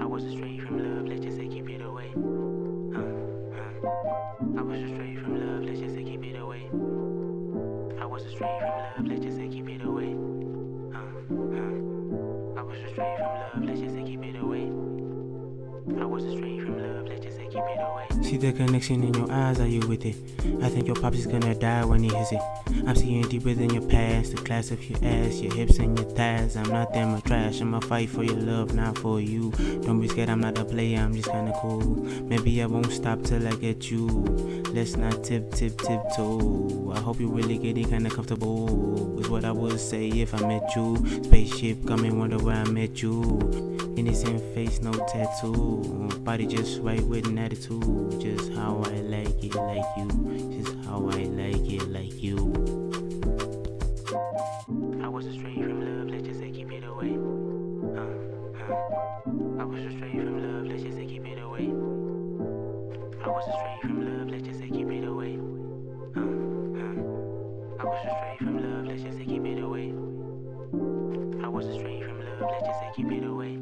I was straight from love, let's just say keep it away. Uh, uh. I was straight from love, let's just say keep it away. I was straight from love, let's just say keep it away. Uh, uh. I was straight from love, let's just say keep it away. I was straight from love, let's just say keep it away. See the connection in your eyes, are you with it? I think your pops is gonna die when he hears it. I'm seeing deeper than your past, the class of your ass, your hips and your thighs. I'm not them a trash, I'ma fight for your love, not for you. Don't be scared, I'm not a player, I'm just kinda cool. Maybe I won't stop till I get you. Let's not tip, tip, tiptoe. I hope you're really getting kinda comfortable. Is what I would say if I met you. Spaceship come coming, wonder where I met you. Innocent face, no tattoo. Body just right with an attitude. Just how I like it, like you. Just how I Was straight from love, let's just say keep it away. Uh, uh. I was straight from love, let's just say keep it away. I was straight from love, let's just say keep it away. Uh, uh. I was straight from love, let's just say keep it away. I was straight from love, let's just say keep it away.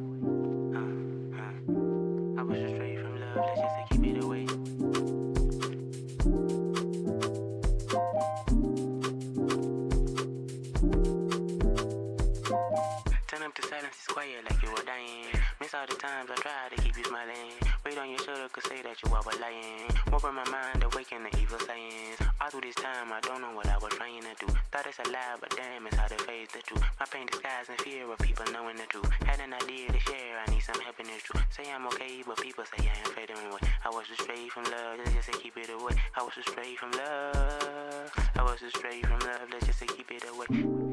Uh, uh. I was straight from love, let's just say keep it away. Quiet like you were dying. Miss all the times I tried to keep you smiling. Weight on your shoulder could say that you are lying. Warping my mind, awaken the evil sayings. All through this time, I don't know what I was trying to do. Thought it's a lie, but damn, it's hard to face the truth. My pain disguised in fear of people knowing the truth. Had an idea to share, I need some help in the truth. Say I'm okay, but people say I am fading away. I was straight from love, let's just say keep it away. I was straight from love. I was straight from love, let's just say keep it away.